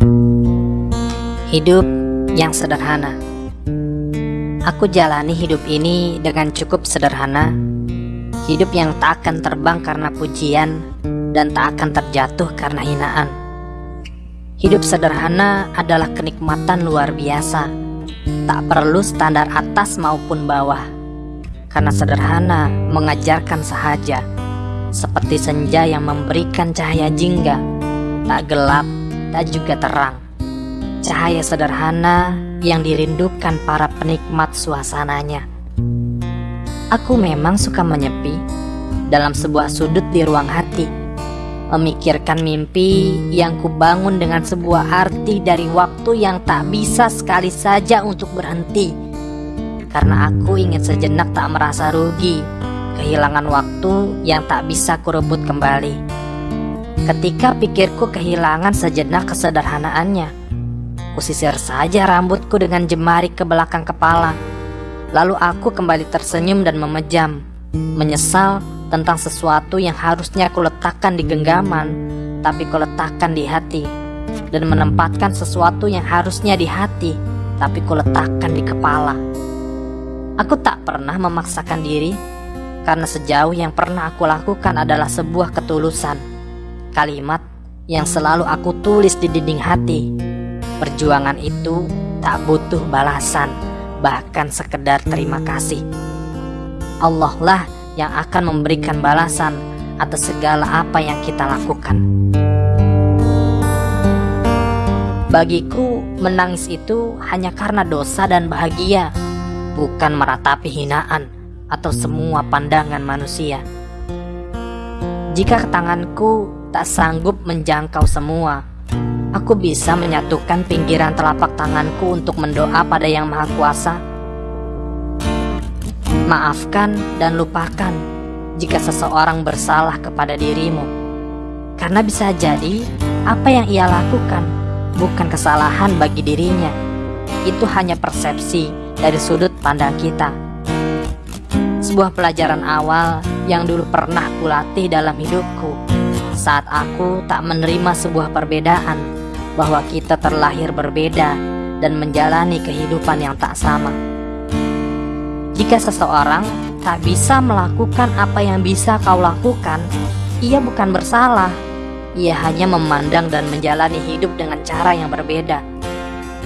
Hidup yang sederhana. Aku jalani hidup ini dengan cukup sederhana. Hidup yang tak akan terbang karena pujian dan tak akan terjatuh karena hinaan. Hidup sederhana adalah kenikmatan luar biasa. Tak perlu standar atas maupun bawah. Karena sederhana mengajarkan sahaja. Seperti senja yang memberikan cahaya jingga. Tak gelap, tak juga terang Cahaya sederhana yang dirindukan para penikmat suasananya. Aku memang suka menyepi dalam sebuah sudut di ruang hati, memikirkan mimpi yang kubangun dengan sebuah arti dari waktu yang tak bisa sekali saja untuk berhenti. Karena aku ingin sejenak tak merasa rugi, kehilangan waktu yang tak bisa kurebut kembali. Ketika pikirku kehilangan sejenak kesederhanaannya, Kusisir saja rambutku dengan jemari ke belakang kepala. Lalu aku kembali tersenyum dan memejam, menyesal tentang sesuatu yang harusnya kuletakkan di genggaman, tapi kuletakkan di hati, dan menempatkan sesuatu yang harusnya di hati, tapi kuletakkan di kepala. Aku tak pernah memaksakan diri, karena sejauh yang pernah aku lakukan adalah sebuah ketulusan. Kalimat yang selalu aku tulis di dinding hati Perjuangan itu tak butuh balasan, bahkan sekedar terima kasih. Allah lah yang akan memberikan balasan atas segala apa yang kita lakukan. Bagiku, menangis itu hanya karena dosa dan bahagia, bukan meratapi hinaan atau semua pandangan manusia. Jika tanganku tak sanggup menjangkau semua, Aku bisa menyatukan pinggiran telapak tanganku untuk mendoa pada Yang Maha Kuasa. Maafkan dan lupakan jika seseorang bersalah kepada dirimu. Karena bisa jadi apa yang ia lakukan bukan kesalahan bagi dirinya. Itu hanya persepsi dari sudut pandang kita. Sebuah pelajaran awal yang dulu pernah kulatih dalam hidupku saat aku tak menerima sebuah perbedaan bahwa kita terlahir berbeda dan menjalani kehidupan yang tak sama. Jika seseorang tak bisa melakukan apa yang bisa kau lakukan, ia bukan bersalah. Ia hanya memandang dan menjalani hidup dengan cara yang berbeda.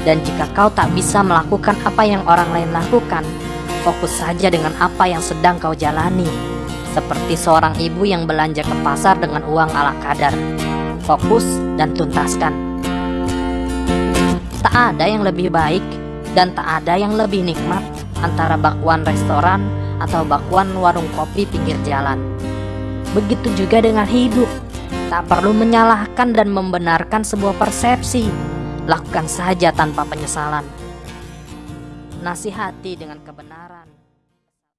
Dan jika kau tak bisa melakukan apa yang orang lain lakukan, fokus saja dengan apa yang sedang kau jalani. Seperti seorang ibu yang belanja ke pasar dengan uang ala kadar. Fokus dan tuntaskan. Tak ada yang lebih baik dan tak ada yang lebih nikmat antara bakwan restoran atau bakwan warung kopi pinggir jalan. Begitu juga dengan hidup. Tak perlu menyalahkan dan membenarkan sebuah persepsi. Lakukan saja tanpa penyesalan. Nasihati dengan kebenaran.